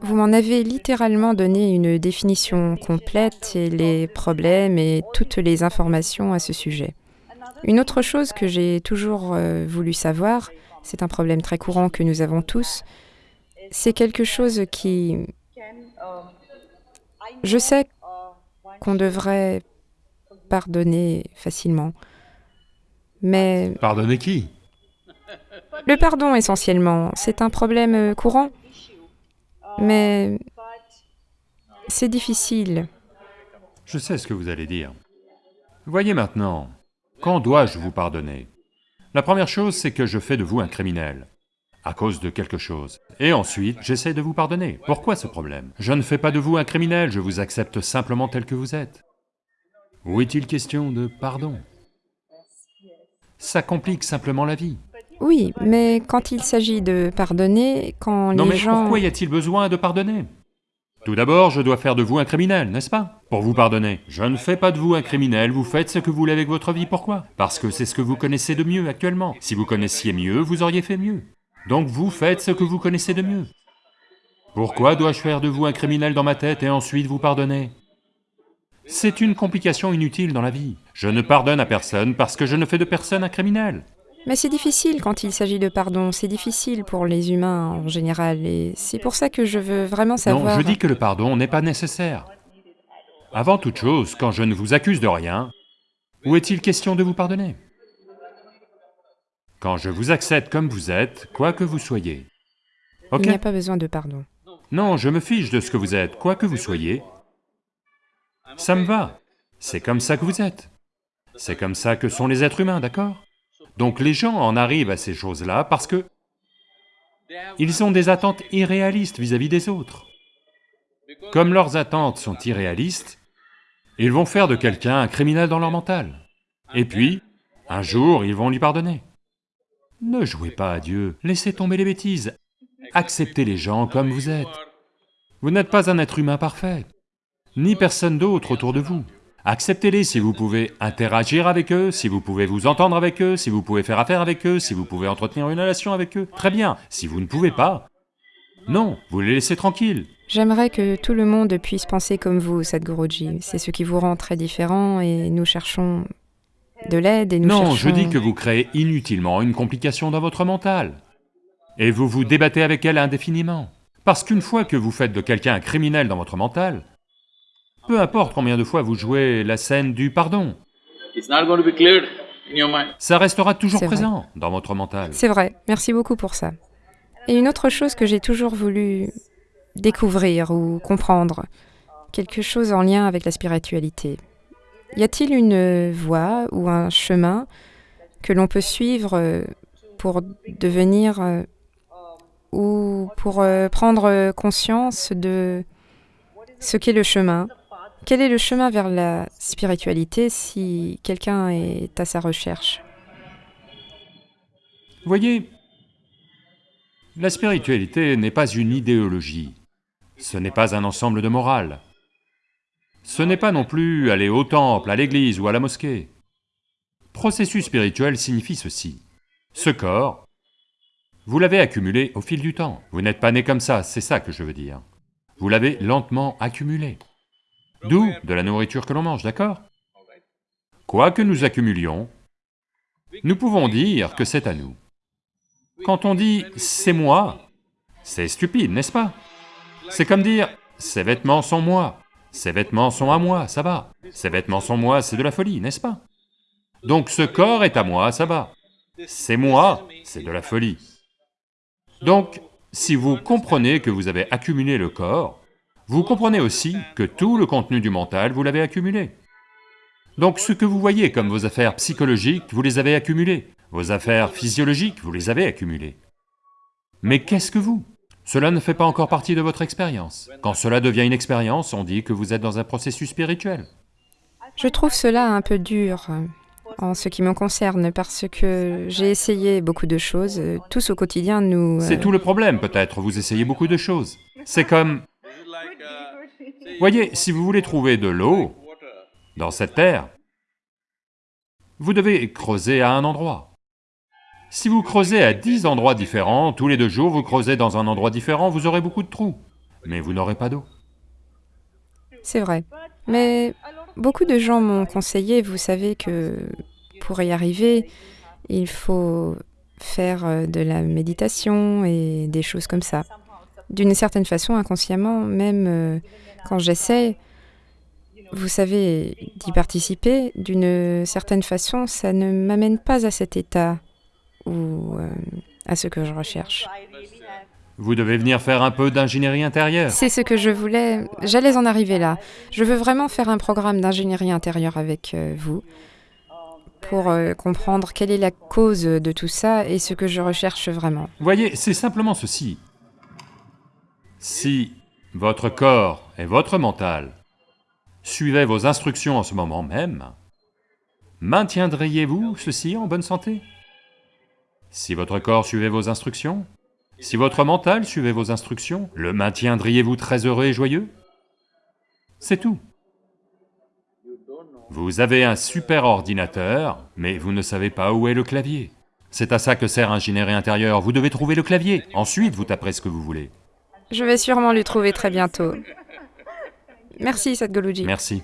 Vous m'en avez littéralement donné une définition complète et les problèmes et toutes les informations à ce sujet. Une autre chose que j'ai toujours euh, voulu savoir, c'est un problème très courant que nous avons tous, c'est quelque chose qui... Je sais qu'on devrait pardonner facilement, mais... Pardonner qui? Le pardon essentiellement, c'est un problème euh, courant, mais c'est difficile. Je sais ce que vous allez dire. Voyez maintenant, quand dois-je vous pardonner? La première chose, c'est que je fais de vous un criminel, à cause de quelque chose. Et ensuite, j'essaie de vous pardonner. Pourquoi ce problème? Je ne fais pas de vous un criminel, je vous accepte simplement tel que vous êtes. Où est-il question de pardon? Ça complique simplement la vie. Oui, mais quand il s'agit de pardonner, quand Non les mais gens... pourquoi y a-t-il besoin de pardonner? Tout d'abord, je dois faire de vous un criminel, n'est-ce pas? Pour vous pardonner. Je ne fais pas de vous un criminel, vous faites ce que vous voulez avec votre vie, pourquoi? Parce que c'est ce que vous connaissez de mieux actuellement. Si vous connaissiez mieux, vous auriez fait mieux. Donc vous faites ce que vous connaissez de mieux. Pourquoi dois-je faire de vous un criminel dans ma tête et ensuite vous pardonner? C'est une complication inutile dans la vie. Je ne pardonne à personne parce que je ne fais de personne un criminel. Mais c'est difficile quand il s'agit de pardon, c'est difficile pour les humains en général, et c'est pour ça que je veux vraiment savoir... Non, je dis que le pardon n'est pas nécessaire. Avant toute chose, quand je ne vous accuse de rien, où est-il question de vous pardonner? Quand je vous accepte comme vous êtes, quoi que vous soyez. Ok Il n'y a pas besoin de pardon. Non, je me fiche de ce que vous êtes, quoi que vous soyez. Ça me va. C'est comme ça que vous êtes. C'est comme ça que sont les êtres humains, d'accord? Donc les gens en arrivent à ces choses-là parce que ils ont des attentes irréalistes vis-à-vis des autres. Comme leurs attentes sont irréalistes, ils vont faire de quelqu'un un criminel dans leur mental. Et puis, un jour, ils vont lui pardonner. Ne jouez pas à Dieu, laissez tomber les bêtises, acceptez les gens comme vous êtes. Vous n'êtes pas un être humain parfait, ni personne d'autre autour de vous. Acceptez-les si vous pouvez interagir avec eux, si vous pouvez vous entendre avec eux, si vous pouvez faire affaire avec eux, si vous pouvez entretenir une relation avec eux. Très bien, si vous ne pouvez pas, non, vous les laissez tranquilles. J'aimerais que tout le monde puisse penser comme vous, Sadhguruji. C'est ce qui vous rend très différent et nous cherchons de l'aide et nous Non, cherchons... je dis que vous créez inutilement une complication dans votre mental. Et vous vous débattez avec elle indéfiniment. Parce qu'une fois que vous faites de quelqu'un un criminel dans votre mental, peu importe combien de fois vous jouez la scène du pardon, It's not going to be cleared in your mind. ça restera toujours vrai. présent dans votre mental. C'est vrai, merci beaucoup pour ça. Et une autre chose que j'ai toujours voulu découvrir ou comprendre, quelque chose en lien avec la spiritualité. Y a-t-il une voie ou un chemin que l'on peut suivre euh, pour devenir euh, ou pour euh, prendre conscience de ce qu'est le chemin? Quel est le chemin vers la spiritualité si quelqu'un est à sa recherche? Voyez, la spiritualité n'est pas une idéologie, ce n'est pas un ensemble de morales. Ce n'est pas non plus aller au temple, à l'église ou à la mosquée. Processus spirituel signifie ceci. Ce corps, vous l'avez accumulé au fil du temps. Vous n'êtes pas né comme ça, c'est ça que je veux dire. Vous l'avez lentement accumulé. D'où de la nourriture que l'on mange, d'accord? Quoi que nous accumulions, nous pouvons dire que c'est à nous. Quand on dit « c'est moi », c'est stupide, n'est-ce pas? C'est comme dire « ces vêtements sont moi »,« ces vêtements sont à moi », ça va. « Ces vêtements sont moi », c'est de la folie, n'est-ce pas? Donc ce corps est à moi, ça va. C'est moi, c'est de la folie. Donc, si vous comprenez que vous avez accumulé le corps, vous comprenez aussi que tout le contenu du mental, vous l'avez accumulé. Donc ce que vous voyez comme vos affaires psychologiques, vous les avez accumulées. Vos affaires physiologiques, vous les avez accumulées. Mais qu'est-ce que vous? Cela ne fait pas encore partie de votre expérience. Quand cela devient une expérience, on dit que vous êtes dans un processus spirituel. Je trouve cela un peu dur euh, en ce qui me concerne parce que j'ai essayé beaucoup de choses. euh, Tous au quotidien, nous... euh, C'est tout le problème peut-être, vous essayez beaucoup de choses. C'est comme... Voyez, si vous voulez trouver de l'eau dans cette terre, vous devez creuser à un endroit. Si vous creusez à dix endroits différents, tous les deux jours vous creusez dans un endroit différent, vous aurez beaucoup de trous. mais vous n'aurez pas d'eau. C'est vrai. Mais beaucoup de gens m'ont conseillé, vous savez que pour y arriver, il faut faire euh, de la méditation et des choses comme ça. D'une certaine façon, inconsciemment, même euh, quand j'essaie, vous savez, d'y participer, d'une certaine façon, ça ne m'amène pas à cet état ou euh, à ce que je recherche. Vous devez venir faire un peu d'ingénierie intérieure. C'est ce que je voulais, j'allais en arriver là. Je veux vraiment faire un programme d'ingénierie intérieure avec euh, vous pour euh, comprendre quelle est la cause de tout ça et ce que je recherche vraiment. Voyez, c'est simplement ceci. Si votre corps et votre mental suivaient vos instructions en ce moment même, maintiendriez-vous ceci en bonne santé? Si votre corps suivait vos instructions, si votre mental suivait vos instructions, le maintiendriez-vous très heureux et joyeux? C'est tout. Vous avez un super ordinateur, mais vous ne savez pas où est le clavier. C'est à ça que sert ingénierie intérieure, vous devez trouver le clavier, ensuite vous taperez ce que vous voulez. Je vais sûrement lui trouver très bientôt. Merci, Sadhguruji. Merci.